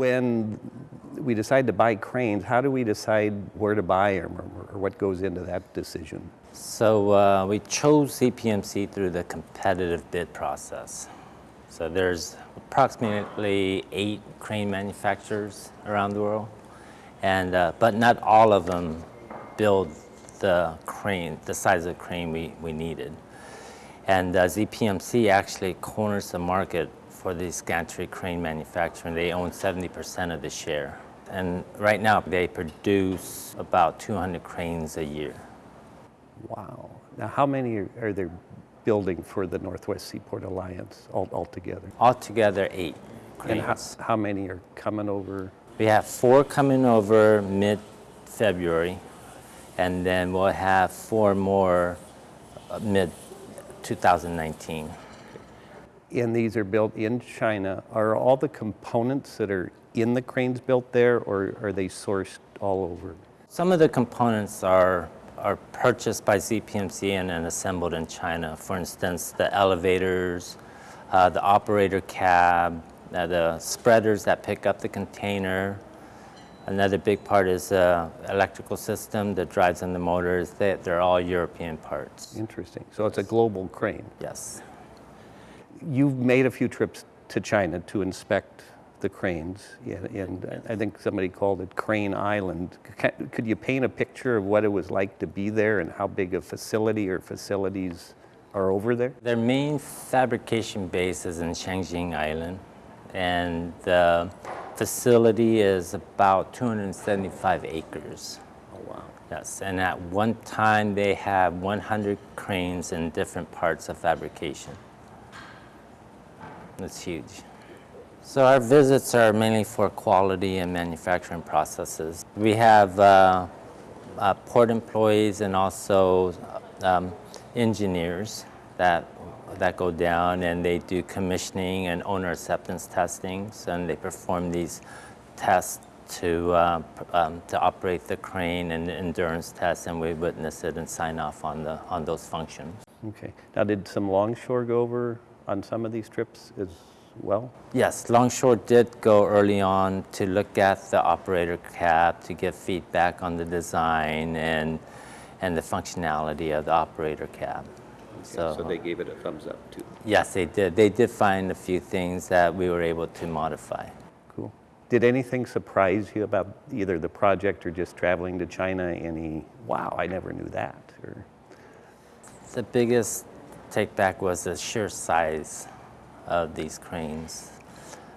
when we decide to buy cranes, how do we decide where to buy them or, or what goes into that decision? So uh, we chose ZPMC through the competitive bid process. So there's approximately eight crane manufacturers around the world, and uh, but not all of them build the crane, the size of crane we, we needed. And uh, ZPMC actually corners the market for these gantry crane manufacturing. They own 70% of the share. And right now they produce about 200 cranes a year. Wow. Now, how many are, are there building for the Northwest Seaport Alliance all, altogether? Altogether, eight And how, how many are coming over? We have four coming over mid-February, and then we'll have four more uh, mid-2019. And these are built in China. Are all the components that are in the cranes built there or are they sourced all over? Some of the components are, are purchased by ZPMC and then assembled in China. For instance, the elevators, uh, the operator cab, uh, the spreaders that pick up the container. Another big part is the electrical system that drives in the motors. They, they're all European parts. Interesting. So it's a global crane. Yes. You've made a few trips to China to inspect the cranes, and, and I think somebody called it Crane Island. Could you paint a picture of what it was like to be there and how big a facility or facilities are over there? Their main fabrication base is in Changxing Island, and the facility is about 275 acres. Oh, wow. Yes, and at one time they had 100 cranes in different parts of fabrication. That's huge. So our visits are mainly for quality and manufacturing processes. We have uh, uh, port employees and also um, engineers that that go down and they do commissioning and owner acceptance testings and they perform these tests to uh, um, to operate the crane and endurance tests and we witness it and sign off on the on those functions. Okay. Now, did some longshore go over on some of these trips as well? Yes, Longshore did go early on to look at the operator cab to give feedback on the design and and the functionality of the operator cab. So, So they gave it a thumbs up too. yes, they did. They did find a few things that we were able to modify. Cool. Did anything surprise you about either the project or just traveling to China? Any, wow, I never knew that? Or, The biggest take back was the sheer size of these cranes.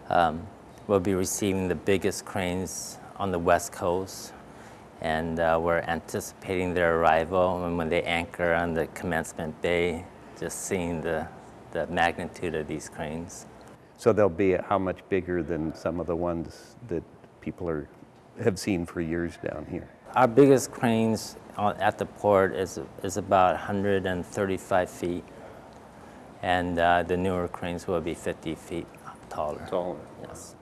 Um, we'll be receiving the biggest cranes on the West Coast, and uh, we're anticipating their arrival. And when they anchor on the commencement bay, just seeing the, the magnitude of these cranes. so they'll be how much bigger than some of the ones that people are, have seen for years down here? Our biggest cranes at the port is, is about 135 feet, and uh, the newer cranes will be 50 feet taller. Taller. Yes.